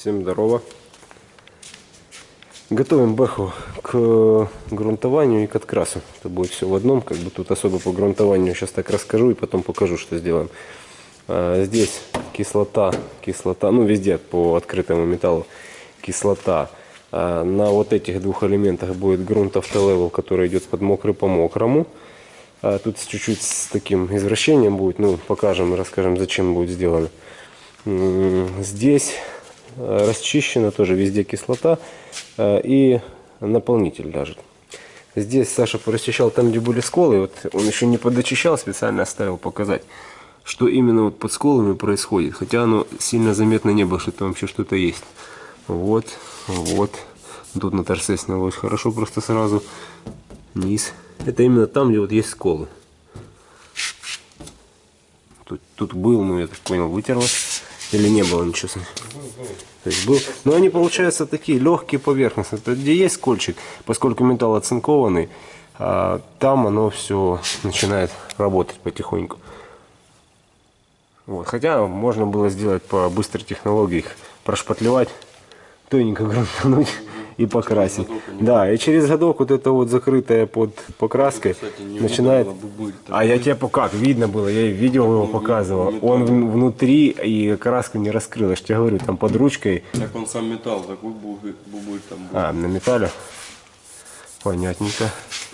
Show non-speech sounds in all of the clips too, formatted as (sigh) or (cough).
Всем здорово. Готовим бэху к грунтованию и к открасу. Это будет все в одном, как бы тут особо по грунтованию сейчас так расскажу и потом покажу, что сделаем. А, здесь кислота, кислота, ну везде по открытому металлу кислота. А, на вот этих двух элементах будет грунт автолевел, который идет под мокрый по мокрому. А, тут чуть-чуть с таким извращением будет, ну покажем и расскажем, зачем будет сделано. Здесь расчищена тоже везде кислота э, и наполнитель даже. Здесь Саша порасчищал там, где были сколы. Вот он еще не подочищал, специально оставил показать, что именно вот под сколами происходит. Хотя оно сильно заметно не было, что там вообще что-то есть. Вот, вот. Тут на торце снялось хорошо, просто сразу низ. Это именно там, где вот есть сколы. Тут, тут был, ну я так понял, вытерлось. Или не было ничего? То есть был, но они получаются такие легкие поверхности. Это где есть скольчик, поскольку металл оцинкованный, а, там оно все начинает работать потихоньку. Вот. Хотя можно было сделать по быстрой технологии их прошпатлевать, тоненько грунтануть и покрасить. Да, и через годок вот это вот закрытое под покраской Кстати, начинает... А я тебе как, видно было, я видео его показывал. Он внутри и краска не раскрылась. Я тебе говорю, там под ручкой. Так он сам металл, такой бубыль, бубыль там был. А, на металле? Понятненько.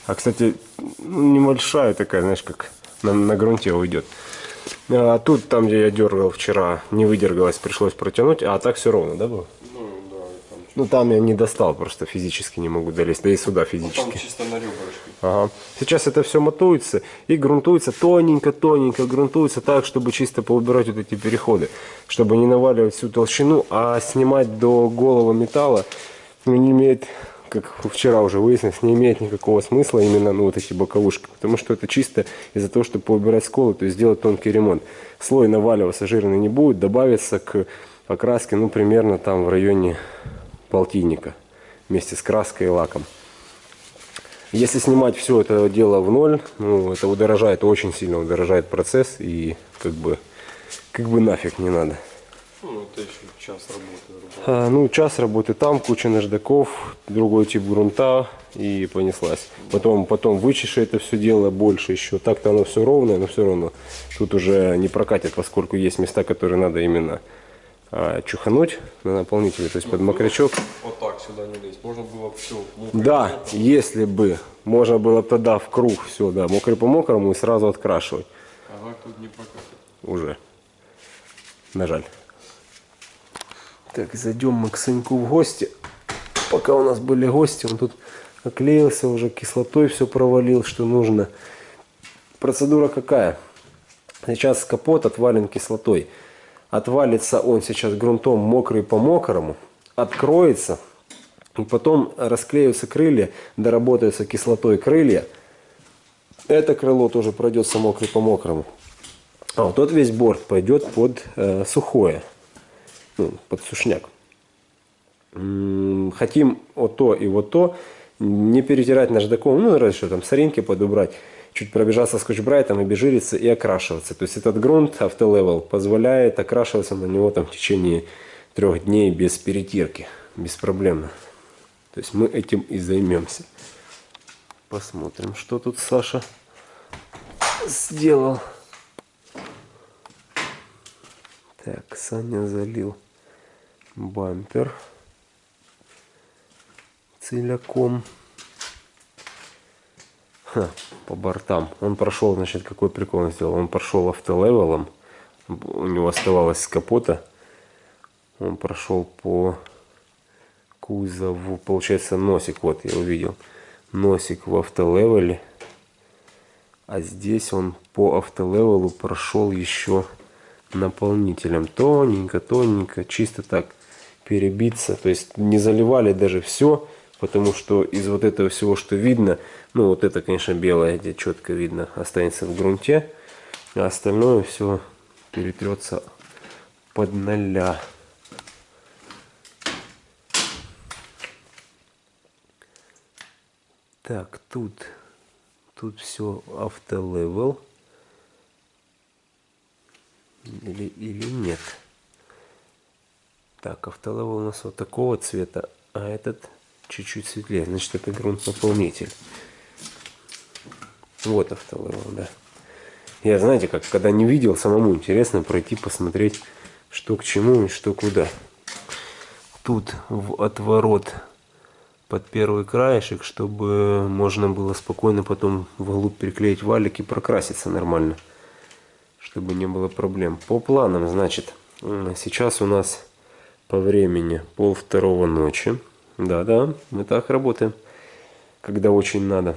А, кстати, ну, небольшая такая, знаешь, как на, на грунте уйдет. А тут, там, где я дергал вчера, не выдергалось, пришлось протянуть, а так все ровно, да, было? Ну там я не достал, просто физически не могу долезть. Да и сюда физически. Ну, там чисто на ребрышке. Ага. Сейчас это все мотуется и грунтуется тоненько-тоненько, грунтуется так, чтобы чисто поубирать вот эти переходы. Чтобы не наваливать всю толщину, а снимать до голого металла ну, не имеет, как вчера уже выяснилось, не имеет никакого смысла именно ну, вот эти боковушки. Потому что это чисто из-за того, чтобы поубирать сколы, то есть сделать тонкий ремонт. Слой наваливаться жирный не будет, добавится к окраске, ну, примерно там в районе полтинника вместе с краской и лаком. Если снимать все это дело в ноль, ну, это удорожает, очень сильно удорожает процесс и как бы, как бы нафиг не надо. Ну, это еще час работы. А, ну, час работы там, куча наждаков, другой тип грунта и понеслась. Потом, потом вычеши это все дело больше еще. Так-то оно все ровное, но все равно тут уже не прокатит, поскольку есть места, которые надо именно а, чухануть на наполнителе, то есть под мокрячок. Вот так сюда не лезть. Можно было все. Да, если бы. Можно было тогда в круг все, да, мокрый по мокрому и сразу открашивать. Ага, тут не прокатит. Уже. На жаль. Так, зайдем мы к Саньку в гости. Пока у нас были гости, он тут оклеился уже, кислотой все провалил, что нужно. Процедура какая? Сейчас капот отвален кислотой. Отвалится он сейчас грунтом мокрый по мокрому, откроется, и потом расклеются крылья, доработаются кислотой крылья. Это крыло тоже пройдется мокрый по мокрому. А вот тот весь борт пойдет под э, сухое, ну, под сушняк. Хотим вот то и вот то не перетирать наждаком, ну разве что там соринки подубрать чуть пробежаться скотч-брайтом, обезжириться и окрашиваться. То есть этот грунт автолевел позволяет окрашиваться на него там в течение трех дней без перетирки, без проблем. То есть мы этим и займемся. Посмотрим, что тут Саша сделал. Так, Саня залил бампер целиком. По бортам. Он прошел, значит, какой прикол он сделал. Он прошел автолевелом. У него оставалось с капота. Он прошел по кузову. Получается носик. Вот я увидел. Носик в автолевеле. А здесь он по автолевелу прошел еще наполнителем. Тоненько, тоненько. Чисто так перебиться. То есть не заливали даже все потому что из вот этого всего, что видно, ну вот это, конечно, белое, где четко видно, останется в грунте, а остальное все перетрется под ноля. Так, тут, тут все автолевел. Или, или нет. Так, автолевел у нас вот такого цвета, а этот чуть-чуть светлее. Значит, это грунт наполнитель. Вот автолевел, да. Я, знаете, как, когда не видел, самому интересно пройти, посмотреть, что к чему и что куда. Тут в отворот под первый краешек, чтобы можно было спокойно потом вглубь приклеить валик и прокраситься нормально. Чтобы не было проблем. По планам, значит, сейчас у нас по времени пол второго ночи. Да-да, мы так работаем, когда очень надо.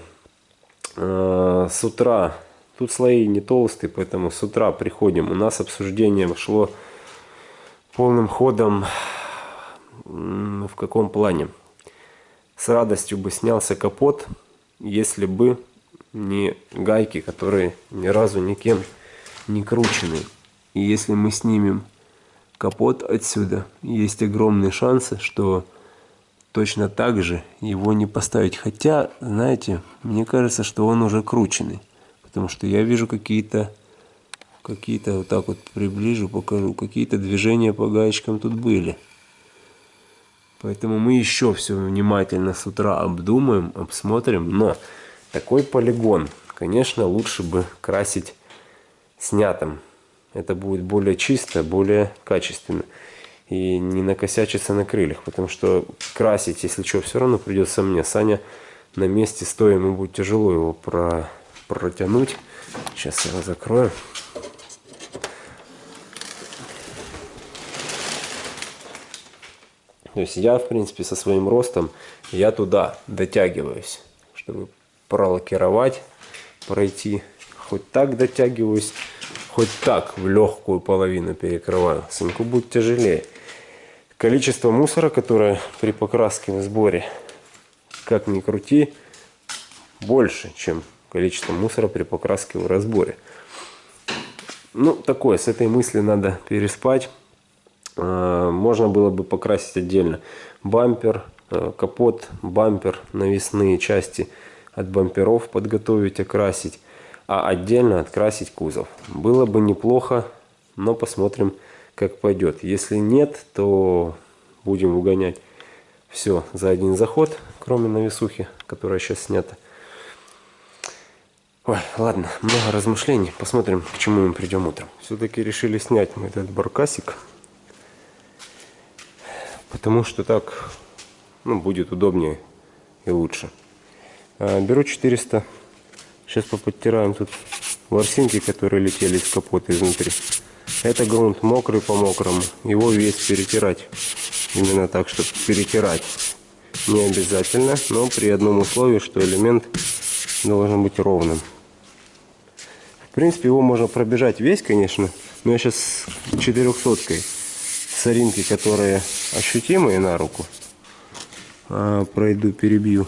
А, с утра, тут слои не толстые, поэтому с утра приходим. У нас обсуждение шло полным ходом в каком плане? С радостью бы снялся капот, если бы не гайки, которые ни разу никем не кручены. И если мы снимем капот отсюда, есть огромные шансы, что точно так же его не поставить. Хотя, знаете, мне кажется, что он уже крученный. Потому что я вижу какие-то, какие-то, вот так вот приближу, покажу, какие-то движения по гаечкам тут были. Поэтому мы еще все внимательно с утра обдумаем, обсмотрим. Но такой полигон, конечно, лучше бы красить снятым. Это будет более чисто, более качественно. И не накосячиться на крыльях. Потому что красить, если что, все равно придется мне. Саня на месте стоя, ему будет тяжело его про, протянуть. Сейчас я его закрою. То есть я, в принципе, со своим ростом, я туда дотягиваюсь, чтобы пролакировать, пройти. Хоть так дотягиваюсь, хоть так в легкую половину перекрываю. Сынку будет тяжелее. Количество мусора, которое при покраске в сборе, как ни крути, больше, чем количество мусора при покраске в разборе. Ну, такое, с этой мысли надо переспать. А, можно было бы покрасить отдельно бампер, э, капот, бампер, навесные части от бамперов подготовить, окрасить, а отдельно открасить кузов. Было бы неплохо, но посмотрим, как пойдет. Если нет, то будем угонять все за один заход, кроме навесухи, которая сейчас снята. Ой, ладно, много размышлений. Посмотрим, к чему мы придем утром. Все-таки решили снять мы этот баркасик потому что так ну, будет удобнее и лучше. А, беру 400. Сейчас поподтираем тут ворсинки, которые летели из капота изнутри. Это грунт мокрый по мокрому. Его весь перетирать. Именно так, чтобы перетирать. Не обязательно, но при одном условии, что элемент должен быть ровным. В принципе, его можно пробежать весь, конечно. Но я сейчас 400 соринки, которые ощутимые на руку. А, пройду, перебью.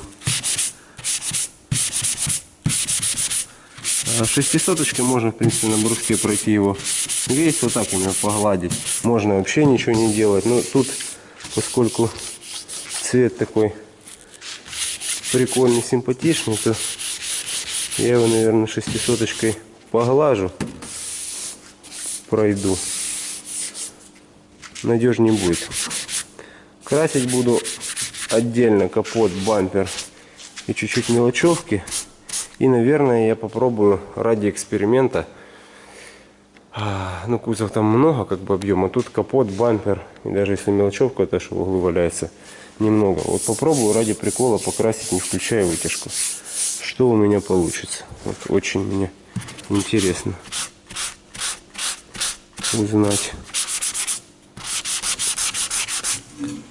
Шестисоточкой можно, в принципе, на бруске пройти его весь, вот так именно погладить. Можно вообще ничего не делать. Но тут, поскольку цвет такой прикольный, симпатичный, то я его, наверное, шестисоточкой поглажу, пройду надежнее будет. Красить буду отдельно капот, бампер и чуть-чуть мелочевки. И, наверное, я попробую ради эксперимента. А, ну, кузов там много, как бы объема. Тут капот, бампер. И даже если мелочевка, то что в углу валяется, немного. Вот попробую ради прикола покрасить, не включая вытяжку. Что у меня получится. Вот очень мне интересно узнать.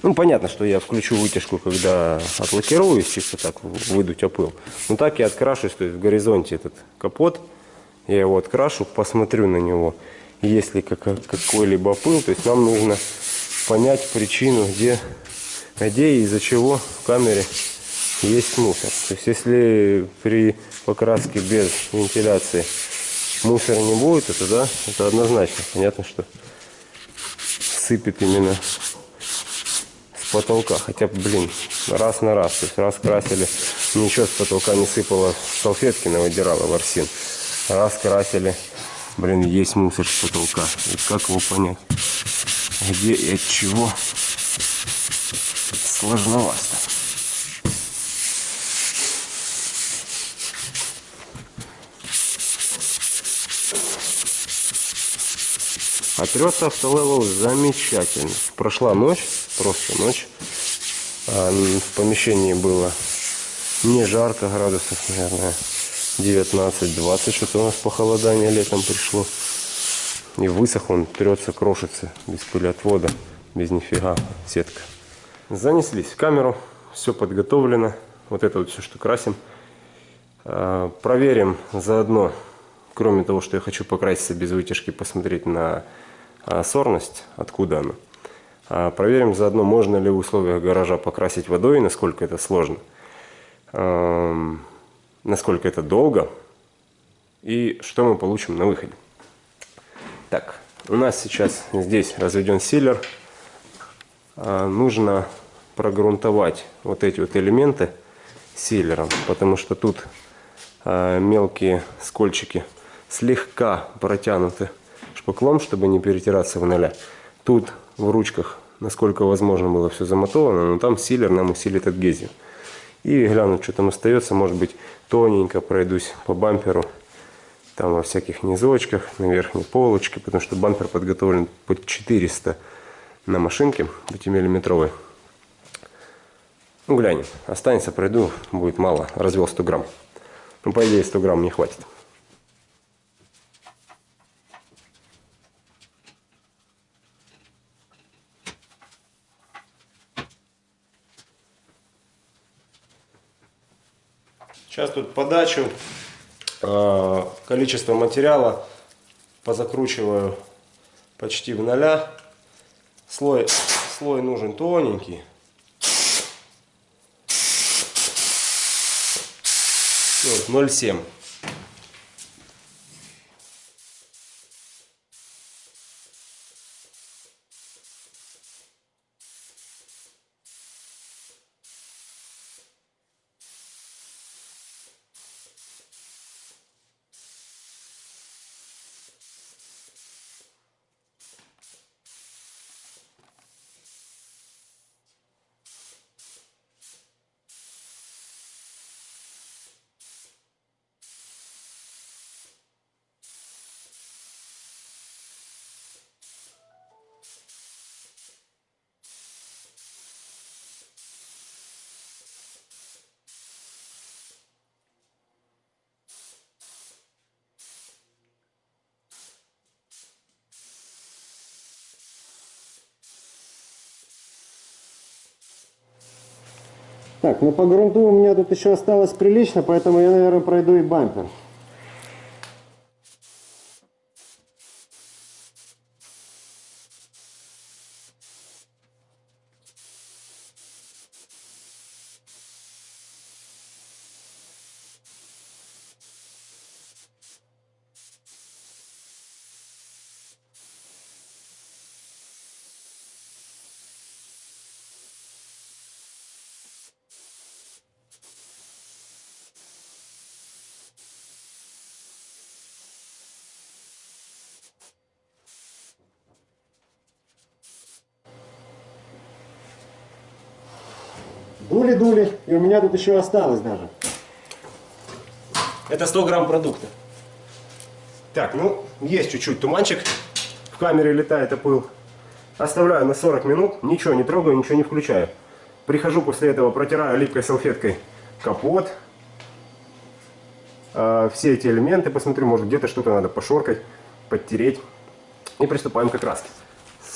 Ну, понятно, что я включу вытяжку, когда отлакируюсь, чисто так выдуть опыл. Но так я открашусь, то есть в горизонте этот капот, я его открашу, посмотрю на него, есть ли какой-либо опыл. То есть нам нужно понять причину, где, где и из-за чего в камере есть мусор. То есть если при покраске без вентиляции мусора не будет, это да, это однозначно. Понятно, что сыпет именно потолка. Хотя, блин, раз на раз. То есть раз красили, ничего с потолка не сыпало, салфетки навыдирало ворсин. Раз красили, блин, есть мусор с потолка. И как его понять? где и от чего сложновато. А трется автолевел замечательно. Прошла ночь, просто ночь. А в помещении было не жарко, градусов, наверное, 19-20, что-то у нас похолодание летом пришло. И высох он, трется, крошится, без пылеотвода, без нифига, сетка. Занеслись в камеру, все подготовлено. Вот это вот все, что красим. А, проверим заодно, кроме того, что я хочу покраситься без вытяжки, посмотреть на а, сорность, откуда она. А, проверим заодно, можно ли в условиях гаража покрасить водой, насколько это сложно, насколько это долго и что мы получим на выходе. Так, у нас сейчас здесь разведен силер. Нужно прогрунтовать вот эти вот элементы силером, потому что тут а, мелкие скольчики слегка протянуты шпаклом, чтобы не перетираться в ноля. Тут в ручках, насколько возможно, было все замотовано, но там силер нам усилит адгезию. И глянуть, что там остается, может быть, тоненько пройдусь по бамперу, там во всяких низочках, на верхней полочке, потому что бампер подготовлен под 400 на машинке 5-миллиметровой. Ну, глянем. Останется, пройду, будет мало. Развел 100 грамм. Ну, по идее, 100 грамм не хватит. Сейчас тут подачу, а, количество материала позакручиваю почти в ноля. Слой, слой нужен тоненький. Вот, 0,7. Так, ну по грунту у меня тут еще осталось прилично, поэтому я, наверное, пройду и бампер. Дули-дули, и у меня тут еще осталось даже. Это 100 грамм продукта. Так, ну, есть чуть-чуть туманчик. В камере летает опыл. Оставляю на 40 минут, ничего не трогаю, ничего не включаю. Прихожу после этого, протираю липкой салфеткой капот. Э, все эти элементы, посмотрю, может где-то что-то надо пошоркать, подтереть. И приступаем к окраске.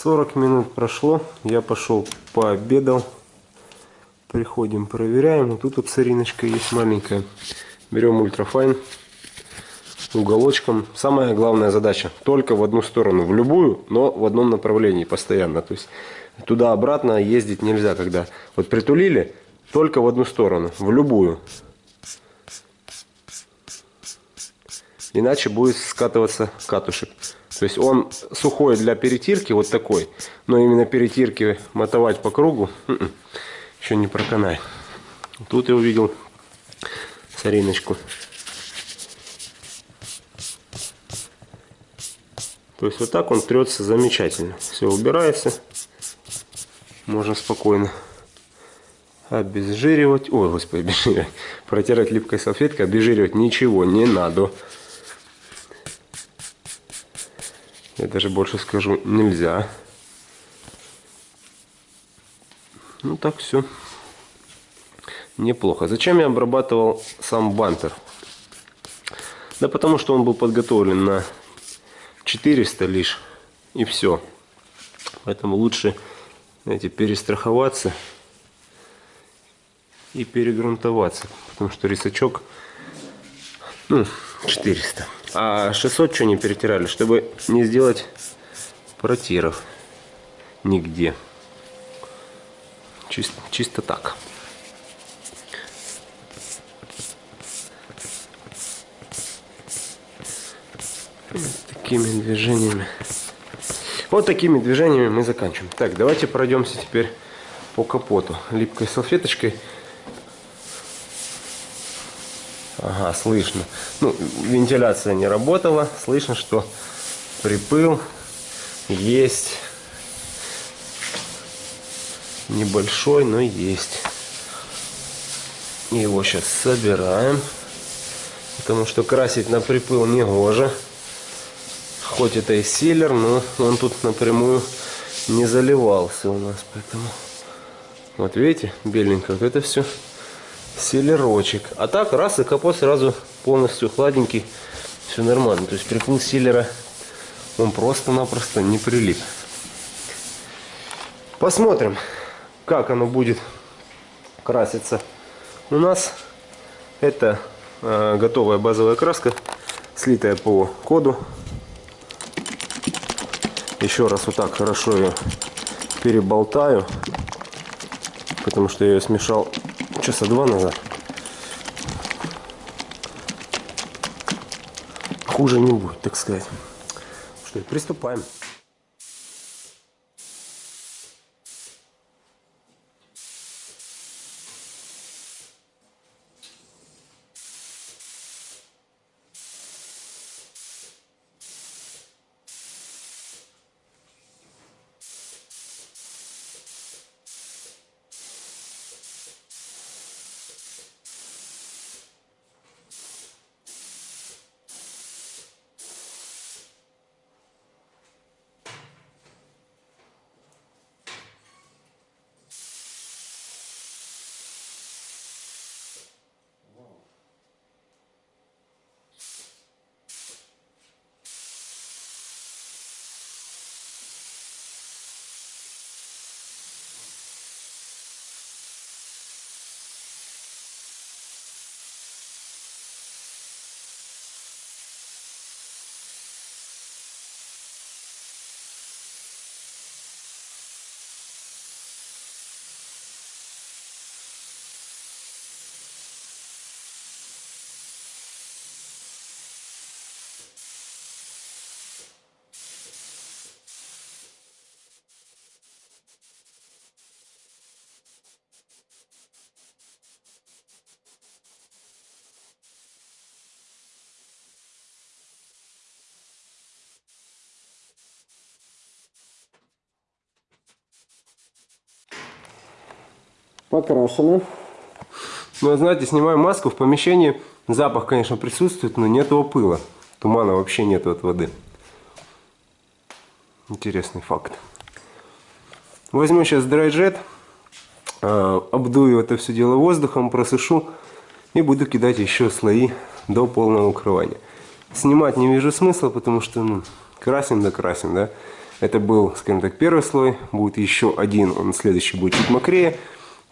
40 минут прошло, я пошел пообедал. Приходим, проверяем. Вот тут вот сориночка есть маленькая. Берем ультрафайн уголочком. Самая главная задача только в одну сторону, в любую, но в одном направлении постоянно. То есть туда-обратно ездить нельзя, когда вот притулили только в одну сторону, в любую. Иначе будет скатываться катушек. То есть он сухой для перетирки, вот такой. Но именно перетирки мотовать по кругу м-м еще не проканай. Тут я увидел сориночку. То есть вот так он трется замечательно. Все убирается. Можно спокойно обезжиривать. Ой, господи, обезжиривать. Протирать липкой салфеткой, обезжиривать ничего не надо. Я даже больше скажу, нельзя. Ну так все. Неплохо. Зачем я обрабатывал сам бампер? Да потому что он был подготовлен на 400 лишь. И все. Поэтому лучше знаете, перестраховаться и перегрунтоваться. Потому что рисачок ну, 400. А 600 что не перетирали? Чтобы не сделать протиров нигде. Чисто, чисто так. Такими движениями. Вот такими движениями мы заканчиваем. Так, давайте пройдемся теперь по капоту. Липкой салфеточкой. Ага, слышно. Ну, вентиляция не работала. Слышно, что припыл есть. Небольшой, но есть. Его сейчас собираем. Потому что красить на припыл не гоже. Хоть это и силер, но он тут напрямую не заливался у нас. Поэтому вот видите, беленько. Вот это все силерочек. А так раз и капот сразу полностью хладненький. Все нормально. То есть приплыл силера он просто-напросто не прилип. Посмотрим, как оно будет краситься. У нас это э, готовая базовая краска, слитая по коду еще раз вот так хорошо ее переболтаю, потому что я ее смешал часа два назад. Хуже не будет, так сказать. Что, приступаем. Покрашено. Ну, знаете, снимаю маску в помещении. Запах, конечно, присутствует, но нет его пыла. Тумана вообще нет от воды. Интересный факт. Возьму сейчас драйджет, обдую это все дело воздухом, просушу и буду кидать еще слои до полного укрывания. Снимать не вижу смысла, потому что ну, красим да красим, да. Это был, скажем так, первый слой, будет еще один, он следующий будет чуть мокрее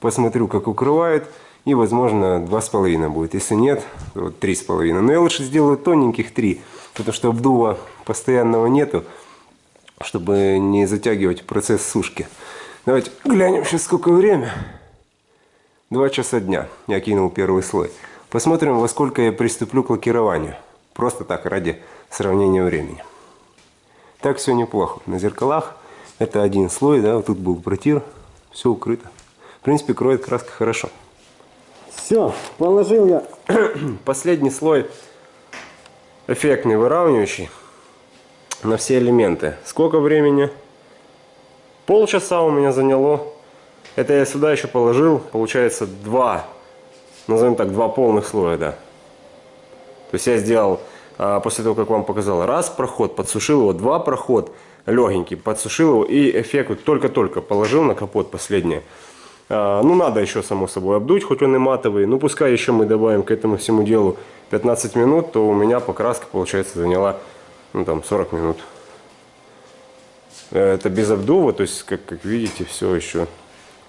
посмотрю, как укрывает, и, возможно, два с половиной будет. Если нет, то три с половиной. Но я лучше сделаю тоненьких три, потому что обдува постоянного нету, чтобы не затягивать процесс сушки. Давайте глянем сейчас, сколько время. Два часа дня я кинул первый слой. Посмотрим, во сколько я приступлю к лакированию. Просто так, ради сравнения времени. Так все неплохо. На зеркалах это один слой, да, вот тут был протир, все укрыто. В принципе, кроет краска хорошо. Все, положил я (clears throat) последний слой эффектный выравнивающий. на все элементы. Сколько времени? Полчаса у меня заняло. Это я сюда еще положил, получается, два, назовем так, два полных слоя, да. То есть я сделал, а, после того, как вам показал, раз проход, подсушил его, два проход, легенький, подсушил его и эффект только-только положил на капот последнее. А, ну, надо еще, само собой, обдуть, хоть он и матовый. Ну, пускай еще мы добавим к этому всему делу 15 минут, то у меня покраска, получается, заняла, ну, там, 40 минут. Это без обдува, то есть, как, как видите, все еще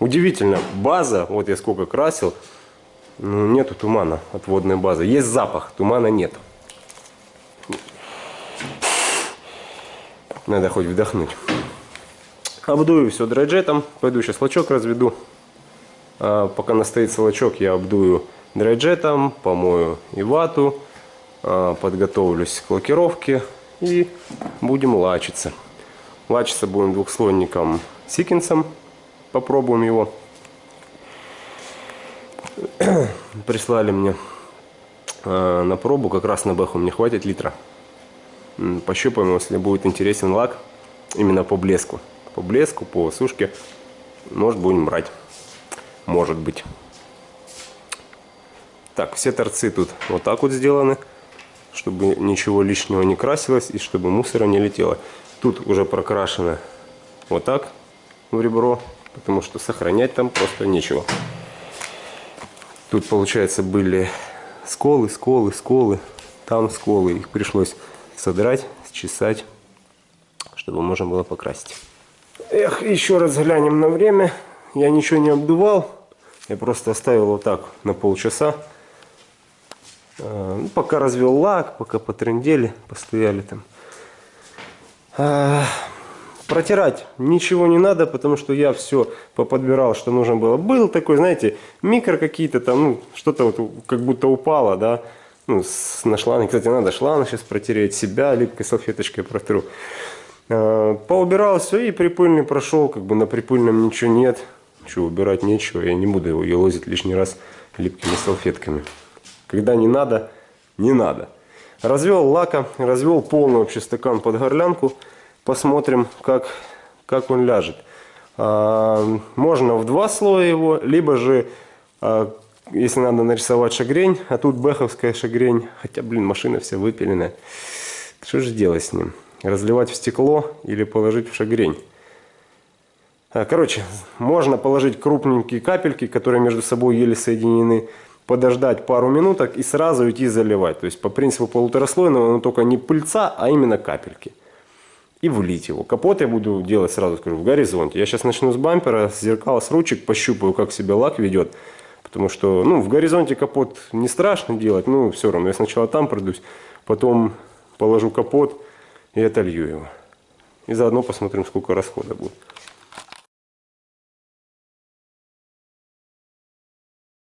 Удивительно, база, вот я сколько красил, ну, нету тумана от водной базы. Есть запах, тумана нет. Надо хоть вдохнуть. Обдую все драйджетом. Пойду сейчас лачок разведу. А пока настоится лачок, я обдую драйджетом, помою и вату. А, подготовлюсь к лакировке и будем лачиться. Лачиться будем двухслойником сикинсом попробуем его. (clears throat) Прислали мне э, на пробу, как раз на бэху мне хватит литра. Пощупаем, если будет интересен лак, именно по блеску. По блеску, по сушке, может будем брать. Может быть. Так, все торцы тут вот так вот сделаны, чтобы ничего лишнего не красилось и чтобы мусора не летело. Тут уже прокрашено вот так в ребро потому что сохранять там просто нечего. Тут, получается, были сколы, сколы, сколы, там сколы. Их пришлось содрать, счесать, чтобы можно было покрасить. Эх, еще раз глянем на время. Я ничего не обдувал. Я просто оставил вот так на полчаса. А, ну, пока развел лак, пока потрендели, постояли там. А, Протирать ничего не надо, потому что я все поподбирал, что нужно было. Был такой, знаете, микро какие-то там, ну, что-то вот как будто упало, да. Ну, с, на шланг. Кстати, надо шланг сейчас протереть, себя липкой салфеточкой протру. А, поубирал все и припыльный прошел, как бы на припыльном ничего нет. Что, убирать нечего, я не буду его елозить лишний раз липкими салфетками. Когда не надо, не надо. Развел лака, развел полный вообще стакан под горлянку. Посмотрим, как, как он ляжет. А, можно в два слоя его, либо же, а, если надо нарисовать шагрень, а тут бэховская шагрень, хотя, блин, машина вся выпиленная. Что же делать с ним? Разливать в стекло или положить в шагрень? А, короче, можно положить крупненькие капельки, которые между собой еле соединены, подождать пару минуток и сразу идти заливать. То есть по принципу полутораслойного, но только не пыльца, а именно капельки и влить его. Капот я буду делать, сразу скажу, в горизонте. Я сейчас начну с бампера, с зеркала, с ручек, пощупаю, как себя лак ведет. Потому что, ну, в горизонте капот не страшно делать, ну, все равно. Я сначала там пройдусь, потом положу капот и отолью его. И заодно посмотрим, сколько расхода будет.